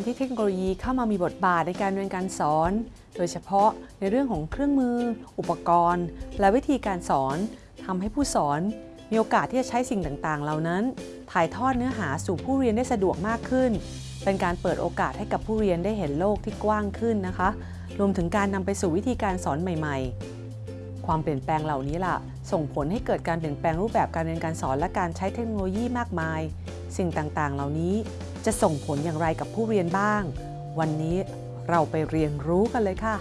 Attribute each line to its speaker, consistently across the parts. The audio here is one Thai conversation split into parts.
Speaker 1: การที่เทคโนโลยีเข้ามามีบทบาทในการเรียนการสอน โดยเฉพาะในเรื่องของเครื่องมือ อุปกรณ์ และวิธีการสอนทำให้ผู้สอนมีโอกาสที่จะใช้สิ่งต่างๆ เหล่านั้น ถ่ายทอดเนื้อหาสู่ผู้เรียนได้สะดวกมากขึ้น เป็นการเปิดโอกาสให้กับผู้เรียนได้เห็นโลกที่กว้างขึ้นนะคะ รวมถึงการนำไปสู่วิธีการสอนใหม่ ๆ ความเปลี่ยนแปลงเหล่านี้ล่ะ ส่งผลให้เกิดการเปลี่ยนแปลงรูปแบบการเรียนการสอนและการใช้เทคโนโลยีมากมาย สิ่งต่างๆ เหล่านี้ จะส่งผลอย่างไรกับผู้เรียนบ้าง วันนี้เราไปเรียนรู้กันเลยค่ะ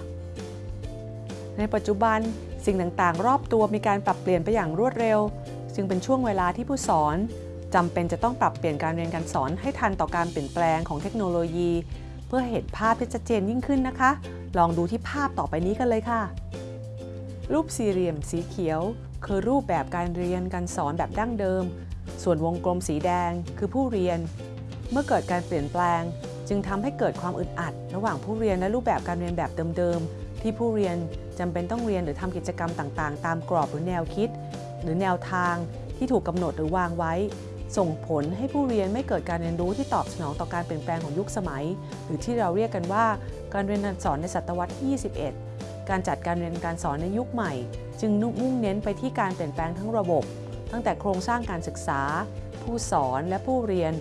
Speaker 1: ในปัจจุบันสิ่งต่างๆ รอบตัวมีการปรับเปลี่ยนไปอย่างรวดเร็ว จึงเป็นช่วงเวลาที่ผู้สอนจำเป็นจะต้องปรับเปลี่ยนการเรียนการสอนให้ทันต่อการเปลี่ยนแปลงของเทคโนโลยี เพื่อเห็นภาพที่ชัดเจนยิ่งขึ้นนะคะ ลองดูที่ภาพต่อไปนี้กันเลยค่ะ รูปสี่เหลี่ยมสีเขียว คือรูปแบบการเรียนการสอนแบบดั้งเดิม ส่วนวงกลมสีแดงคือผู้เรียน เมื่อเกิดการเปลี่ยนแปลง จึงทำให้เกิดความอึดอัด ระหว่างผู้เรียนและรูปแบบการเรียนแบบเดิมๆ ที่ผู้เรียนจำเป็นต้องเรียนหรือทำกิจกรรมต่างๆ ตามกรอบหรือแนวคิด หรือแนวทางที่ถูกกำหนดหรือวางไว้ ส่งผลให้ผู้เรียนไม่เกิดการเรียนรู้ที่ตอบสนองต่อการเปลี่ยนแปลงของยุคสมัย หรือที่เราเรียกกันว่า การเรียนการสอนในศตวรรษที่ 21 การจัดการเรียนการสอนในยุคใหม่ จึงมุ่งเน้นไปที่การเปลี่ยนแปลงทั้งระบบ ตั้งแต่โครงสร้างการศึกษา ผู้สอนและผู้เรียน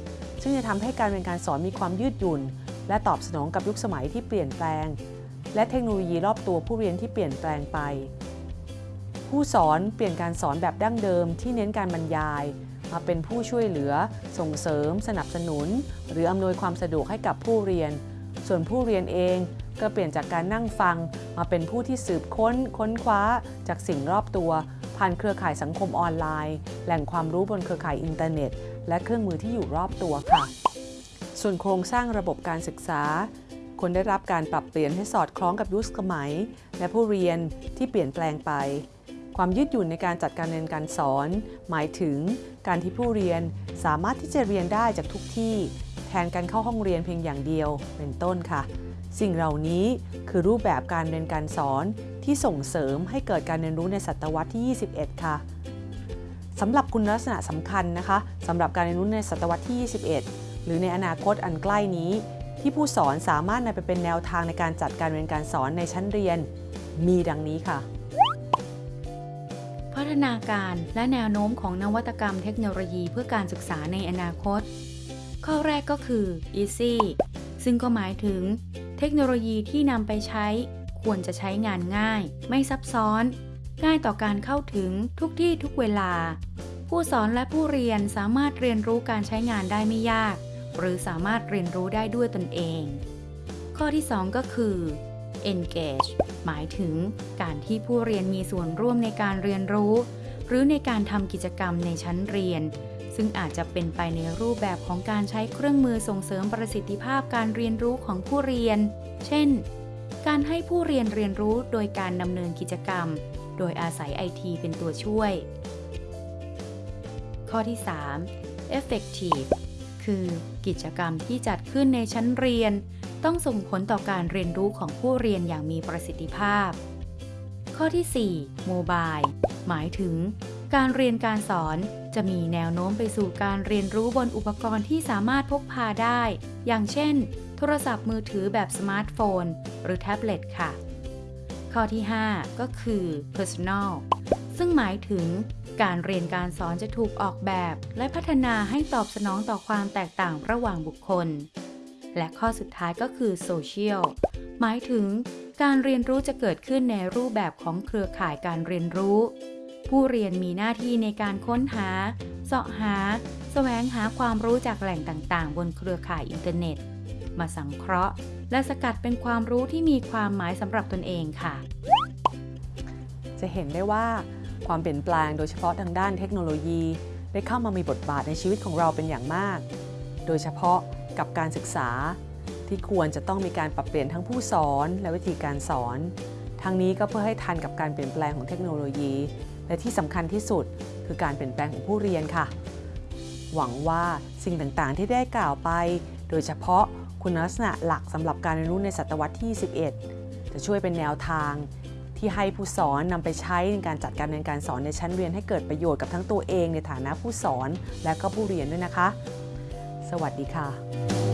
Speaker 1: ซึ่งจะทำให้การเรียนการสอนมีความยืดหยุ่น และตอบสนองกับยุคสมัยที่เปลี่ยนแปลง และเทคโนโลยีรอบตัวผู้เรียนที่เปลี่ยนแปลงไป ผู้สอนเปลี่ยนการสอนแบบดั้งเดิมที่เน้นการบรรยาย มาเป็นผู้ช่วยเหลือ ส่งเสริม สนับสนุน หรืออำนวยความสะดวกให้กับผู้เรียน ส่วนผู้เรียนเองก็เปลี่ยนจากการนั่งฟัง มาเป็นผู้ที่สืบค้น ค้นคว้า จากสิ่งรอบตัว ผ่านเครือข่ายสังคมออนไลน์ แหล่งความรู้บนเครือข่ายอินเทอร์เน็ต และเครื่องมือที่อยู่รอบตัวค่ะ ส่วนโครงสร้างระบบการศึกษาควรได้รับการปรับเปลี่ยนให้สอดคล้องกับยุคสมัย และผู้เรียนที่เปลี่ยนแปลงไป ความยืดหยุ่นในการจัดการเรียนการสอน หมายถึงการที่ผู้เรียนสามารถที่จะเรียนได้จากทุกที่ แทนการเข้าห้องเรียนเพียงอย่างเดียวเป็นต้นค่ะ สิ่งเหล่านี้คือรูปแบบการเรียนการสอนที่ส่งเสริมให้เกิดการเรียนรู้ในศตวรรษที่ 21 ค่ะสำหรับคุณลักษณะสำคัญนะคะสำหรับการเรียนรู้ในศตวรรษที่ 21 หรือในอนาคตอันใกล้นี้ ที่ผู้สอนสามารถนำไปเป็นแนวทางในการจัดการเรียนการสอนในชั้นเรียน มีดังนี้ค่ะ
Speaker 2: พัฒนาการและแนวโน้มของนวัตกรรมเทคโนโลยีเพื่อการศึกษาในอนาคต ข้อแรกก็คือ easy ซึ่งก็หมายถึง เทคโนโลยีที่นำไปใช้ควรจะใช้งานง่าย ไม่ซับซ้อน ง่ายต่อการเข้าถึงทุกที่ทุกเวลา ผู้สอนและผู้เรียนสามารถเรียนรู้การใช้งานได้ไม่ยาก หรือสามารถเรียนรู้ได้ด้วยตนเอง ข้อที่ 2 ก็คือ engage หมายถึงการที่ผู้เรียนมีส่วนร่วมในการเรียนรู้ หรือในการทำกิจกรรมในชั้นเรียน ซึ่งอาจจะเป็นไปในรูปแบบของการใช้เครื่องมือส่งเสริมประสิทธิภาพการเรียนรู้ของผู้เรียน เช่น การให้ผู้เรียนเรียนรู้โดยการดำเนินกิจกรรม โดยอาศัยไอทีเป็นตัวช่วย ข้อที่ 3 effective คือกิจกรรมที่จัดขึ้นในชั้นเรียน ต้องส่งผลต่อการเรียนรู้ของผู้เรียนอย่างมีประสิทธิภาพ ข้อที่ 4 mobile หมายถึง การเรียนการสอนจะมีแนวโน้มไปสู่การเรียนรู้บนอุปกรณ์ที่สามารถพกพาได้ อย่างเช่น โทรศัพท์มือถือแบบสมาร์ทโฟน หรือแท็บเล็ตค่ะ ข้อที่ 5 ก็คือ personal ซึ่งหมายถึงการเรียนการสอนจะถูกออกแบบ และพัฒนาให้ตอบสนองต่อความแตกต่างระหว่างบุคคล และข้อสุดท้ายก็คือ social หมายถึงการเรียนรู้จะเกิดขึ้นในรูปแบบของเครือข่ายการเรียนรู้ ผู้เรียนมีหน้าที่ในการค้นหา เสาะหา แสวงหาความรู้จากแหล่งต่างๆ บนเครือข่ายอินเทอร์เน็ต มาสังเคราะห์ และสกัดเป็นความรู้ที่มีความหมายสำหรับตนเองค่ะ
Speaker 1: จะเห็นได้ว่าความเปลี่ยนแปลงโดยเฉพาะทางด้านเทคโนโลยี ได้เข้ามามีบทบาทในชีวิตของเราเป็นอย่างมาก โดยเฉพาะกับการศึกษา ที่ควรจะต้องมีการปรับเปลี่ยนทั้งผู้สอนและวิธีการสอน ทั้งนี้ก็เพื่อให้ทันกับการเปลี่ยนแปลงของเทคโนโลยี และที่สำคัญที่สุดคือการเปลี่ยนแปลงของผู้เรียนค่ะ หวังว่าสิ่งต่างๆ ที่ได้กล่าวไป โดยเฉพาะคุณลักษณะหลักสำหรับการเรียนรู้ในศตวรรษที่11จะช่วยเป็นแนวทาง ที่ให้ผู้สอนนำไปใช้ในการจัดการเรียนการสอนในชั้นเรียนให้เกิดประโยชน์กับทั้งตัวเองในฐานะผู้สอนและก็ผู้เรียนด้วยนะคะ สวัสดีค่ะ